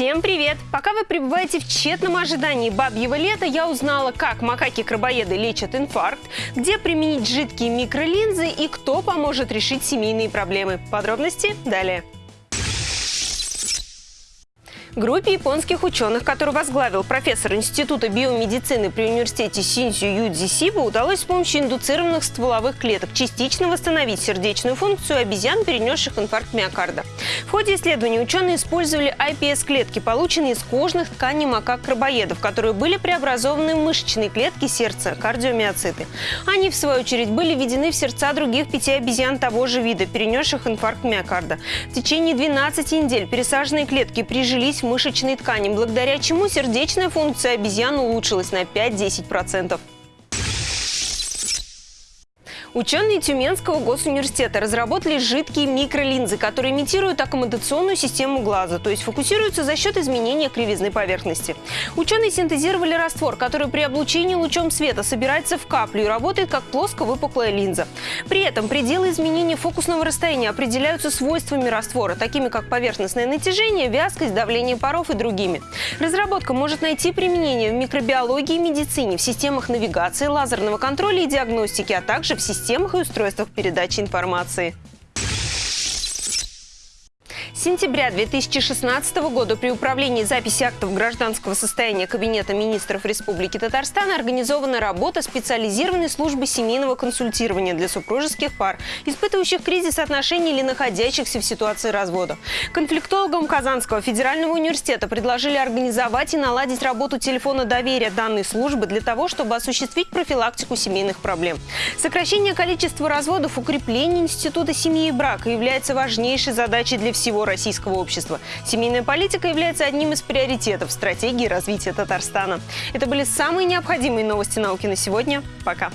Всем привет! Пока вы пребываете в тщетном ожидании бабьего лета, я узнала, как макаки-крабоеды лечат инфаркт, где применить жидкие микролинзы и кто поможет решить семейные проблемы. Подробности далее. Группе японских ученых, которую возглавил профессор Института биомедицины при университете Синсю Юдзи Сиба, удалось с помощью индуцированных стволовых клеток частично восстановить сердечную функцию обезьян, перенесших инфаркт миокарда. В ходе исследований ученые использовали iPS-клетки, полученные из кожных тканей макак-крабоедов, которые были преобразованы в мышечные клетки сердца, кардиомиоциты. Они, в свою очередь, были введены в сердца других пяти обезьян того же вида, перенесших инфаркт миокарда. В течение 12 недель пересаженные клетки прижились в мышечной ткани, благодаря чему сердечная функция обезьян улучшилась на 5-10%. Ученые Тюменского госуниверситета разработали жидкие микролинзы, которые имитируют аккомодационную систему глаза, то есть фокусируются за счет изменения кривизны поверхности. Ученые синтезировали раствор, который при облучении лучом света собирается в каплю и работает как плоско-выпуклая линза. При этом пределы изменения фокусного расстояния определяются свойствами раствора, такими как поверхностное натяжение, вязкость, давление паров и другими. Разработка может найти применение в микробиологии и медицине, в системах навигации, лазерного контроля и диагностики, а также в системах системах и устройствах передачи информации. Сентября 2016 года при управлении записи актов гражданского состояния Кабинета министров Республики Татарстан организована работа специализированной службы семейного консультирования для супружеских пар, испытывающих кризис отношений или находящихся в ситуации развода. Конфликтологам Казанского федерального университета предложили организовать и наладить работу телефона доверия данной службы для того, чтобы осуществить профилактику семейных проблем. Сокращение количества разводов, укрепление института семьи и брака является важнейшей задачей для всего российского общества. Семейная политика является одним из приоритетов стратегии развития Татарстана. Это были самые необходимые новости науки на сегодня. Пока.